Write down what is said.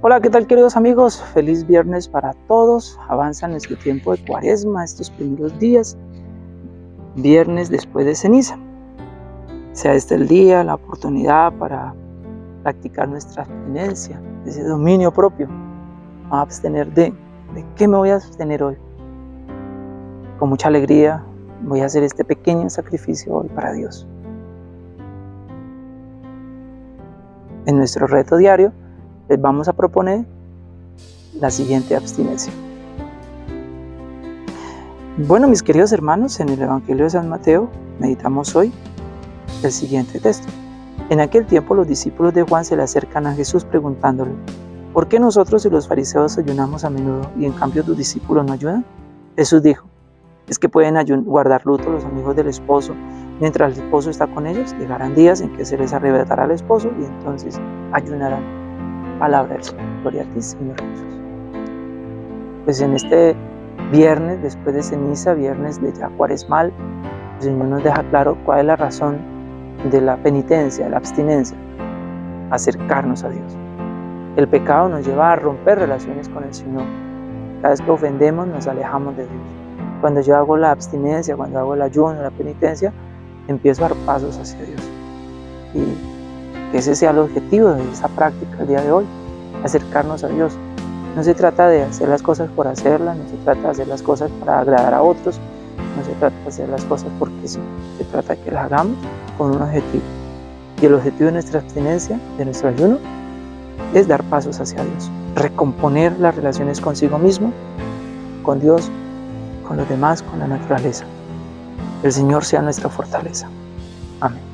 Hola, ¿qué tal queridos amigos? Feliz viernes para todos. Avanza nuestro tiempo de cuaresma estos primeros días. Viernes después de ceniza. Sea este el día, la oportunidad para practicar nuestra abstinencia, ese dominio propio. A abstener de, ¿de qué me voy a abstener hoy? Con mucha alegría voy a hacer este pequeño sacrificio hoy para Dios. En nuestro reto diario, les vamos a proponer la siguiente abstinencia. Bueno, mis queridos hermanos, en el Evangelio de San Mateo meditamos hoy el siguiente texto. En aquel tiempo los discípulos de Juan se le acercan a Jesús preguntándole, ¿por qué nosotros y los fariseos ayunamos a menudo y en cambio tus discípulos no ayudan? Jesús dijo, es que pueden guardar luto los amigos del esposo mientras el esposo está con ellos, llegarán días en que se les arrebatará al esposo y entonces ayunarán palabra del Señor. Gloria a ti, Señor Jesús. Pues en este viernes, después de ceniza, viernes de ya cuaresmal, el Señor nos deja claro cuál es la razón de la penitencia, de la abstinencia, acercarnos a Dios. El pecado nos lleva a romper relaciones con el Señor. Cada vez que ofendemos nos alejamos de Dios. Cuando yo hago la abstinencia, cuando hago el ayuno, la penitencia, empiezo a dar pasos hacia Dios. Y que ese sea el objetivo de esa práctica el día de hoy, acercarnos a Dios. No se trata de hacer las cosas por hacerlas, no se trata de hacer las cosas para agradar a otros, no se trata de hacer las cosas porque sí, se trata de que las hagamos con un objetivo. Y el objetivo de nuestra abstinencia, de nuestro ayuno, es dar pasos hacia Dios, recomponer las relaciones consigo mismo, con Dios, con los demás, con la naturaleza. El Señor sea nuestra fortaleza. Amén.